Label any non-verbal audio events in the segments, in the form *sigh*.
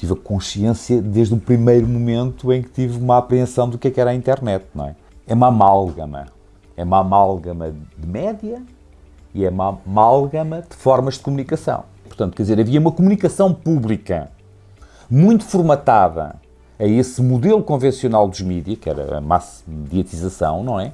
tive a consciência desde o primeiro momento em que tive uma apreensão do que, é que era a internet, não é? É uma amálgama. É uma amálgama de média e é uma amálgama de formas de comunicação. Portanto, quer dizer, havia uma comunicação pública muito formatada a esse modelo convencional dos mídias, que era a massa mediatização, não é?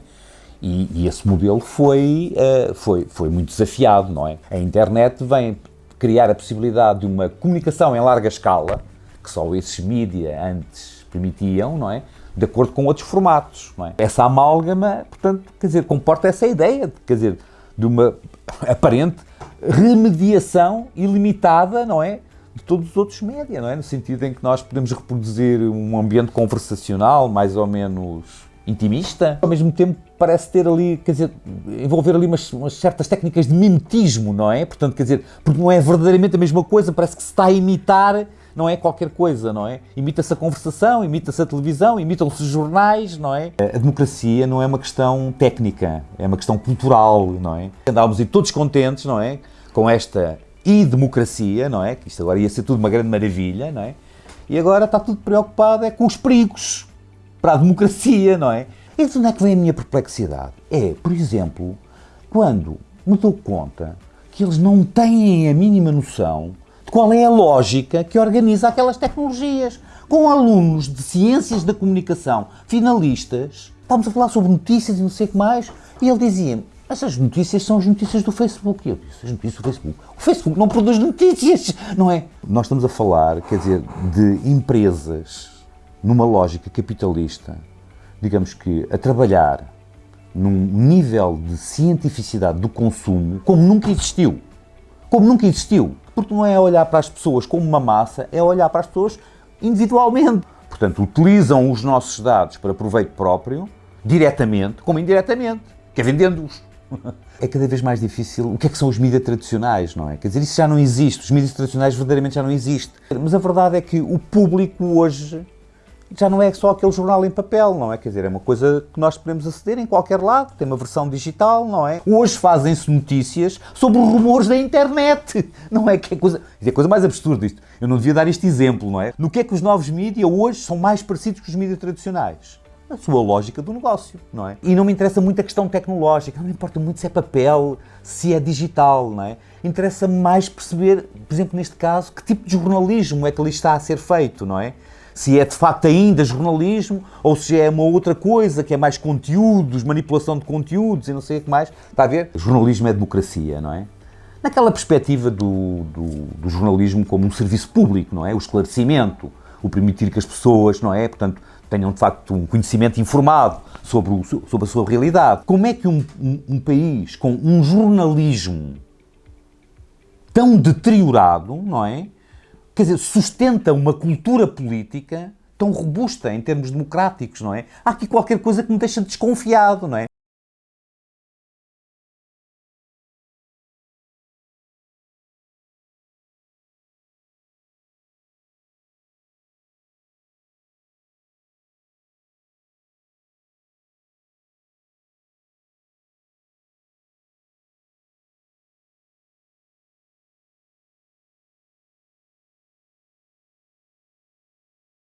E, e esse modelo foi, uh, foi, foi muito desafiado, não é? A internet vem criar a possibilidade de uma comunicação em larga escala, que só esses mídias antes permitiam, não é? De acordo com outros formatos, não é? Essa amálgama, portanto, quer dizer, comporta essa ideia, quer dizer, de uma *laughs* aparente remediação ilimitada, não é? De todos os outros média, não é? No sentido em que nós podemos reproduzir um ambiente conversacional mais ou menos intimista, ao mesmo tempo parece ter ali, quer dizer, envolver ali umas, umas, certas técnicas de mimetismo, não é? Portanto, quer dizer, porque não é verdadeiramente a mesma coisa, parece que se está a imitar, não é qualquer coisa, não é? Imita-se a conversação, imita-se a televisão, imitam-se jornais, não é? A democracia não é uma questão técnica, é uma questão cultural, não é? Andávamos todos contentes, não é? Com esta e-democracia, não é? Que isto agora ia ser tudo uma grande maravilha, não é? E agora está tudo preocupado é com os perigos, para a democracia, não é? E de onde é que vem a minha perplexidade? É, por exemplo, quando me dou conta que eles não têm a mínima noção qual é a lógica que organiza aquelas tecnologias. Com alunos de ciências da comunicação, finalistas, estávamos a falar sobre notícias e não sei o que mais, e ele dizia-me, essas notícias são as notícias do Facebook. E eu disse, as notícias do Facebook? O Facebook não produz notícias, *laughs* não é? Nós estamos a falar, quer dizer, de empresas numa lógica capitalista, digamos que a trabalhar num nível de cientificidade do consumo como nunca existiu. Como nunca existiu. Porque não é olhar para as pessoas como uma massa, é olhar para as pessoas individualmente. Portanto, utilizam os nossos dados para proveito próprio, diretamente como indiretamente, que é vendendo-os. *laughs* É cada vez mais difícil. O que é que são os mídias tradicionais, não é? Quer dizer, isso já não existe. Os mídias tradicionais verdadeiramente já não existem. Mas a verdade é que o público hoje já não é só aquele jornal em papel, não é? Quer dizer, é uma coisa que nós podemos aceder em qualquer lado, tem uma versão digital, não é? Hoje fazem-se notícias sobre rumores da internet, *laughs* não é? Que é coisa, é coisa mais absurda isto. Eu não devia dar este exemplo, não é? No que é que os novos mídias hoje são mais parecidos com os mídias tradicionais? A sua lógica do negócio, não é? E não me interessa muito a questão tecnológica, não me importa muito se é papel, se é digital, não é? Interessa mais perceber, por exemplo, neste caso, que tipo de jornalismo é que ali está a ser feito, não é? se é de facto ainda jornalismo ou se é uma outra coisa que é mais conteúdos, manipulação de conteúdos e não sei o que mais. Está a ver? Jornalismo é democracia, não é? Naquela perspectiva do, do, do jornalismo como um serviço público, não é? O esclarecimento, o permitir que as pessoas, não é? Portanto, tenham de facto um conhecimento informado sobre, o, sobre a sua realidade. Como é que um, um, um país com um jornalismo tão deteriorado, não é? quer dizer, sustenta uma cultura política tão robusta em termos democráticos, não é? Há aqui qualquer coisa que me deixa desconfiado, não é?